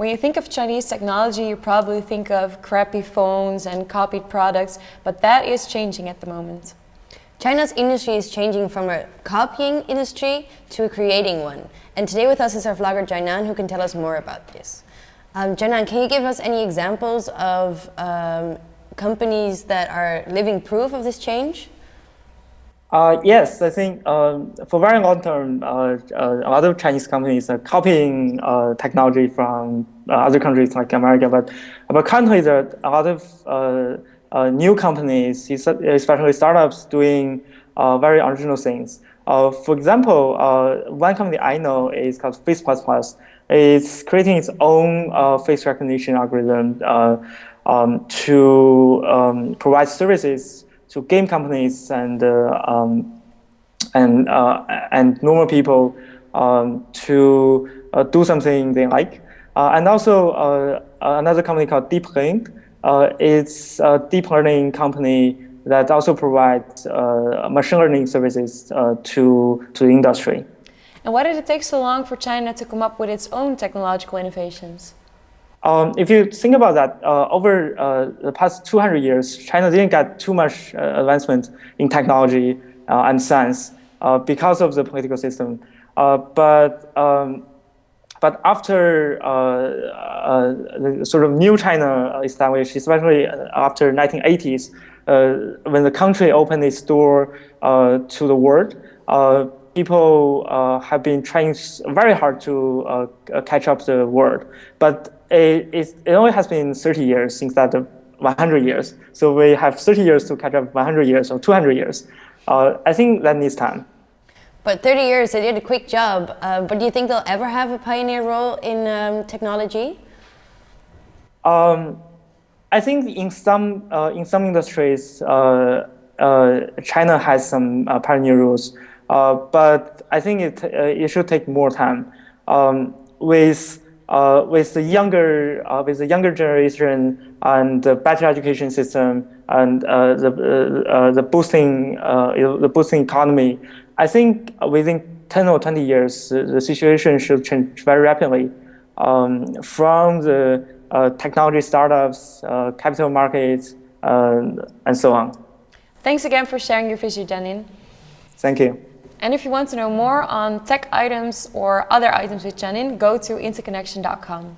When you think of Chinese technology, you probably think of crappy phones and copied products, but that is changing at the moment. China's industry is changing from a copying industry to a creating one. And today with us is our vlogger Jainan who can tell us more about this. Um, Jainan, can you give us any examples of um, companies that are living proof of this change? Uh, yes, I think um, for very long term, uh, uh, a lot of Chinese companies are copying uh, technology from uh, other countries like America, but but currently there are a lot of uh, new companies, especially startups, doing very original things. for example, one company I know is called Face++. It's creating its own face recognition algorithm um, to um, provide services to game companies and uh, um, and uh, and normal people um, to uh, do something they like. and also another company called DeepLink. it's a deep learning company that also provides machine learning services to to the industry. And why did it take so long for China to come up with its own technological innovations? Um, if you think about that, uh, over uh, the past 200 years, China didn't get too much uh, advancement in technology uh, and science uh, because of the political system. Uh, but um, but after the sort of new China established, especially after 1980s, when the country opened its door to the world, people have been trying very hard to catch up the world. But it, it, only has been 30 years since that 100 years. So we have 30 years to catch up 100 years or 200 years. Uh, I think that needs time. But 30 years, they did a quick job. Uh, but do you think they'll ever have a pioneer role in um, technology? Um, I think in some uh, in some industries, uh, uh, China has some uh, pioneer roles, but I think it it should take more time. Um, with uh, with the younger uh, with the younger generation and the better education system and uh, the uh, uh, the boosting uh, the boosting economy, I think within 10 or 20 years the situation should change very rapidly um, from the technology startups, capital markets, and so on. Thanks again for sharing your vision, Jainan. Thank you. And if you want to know more on tech items or other items with Jainan, go to interconnection.com.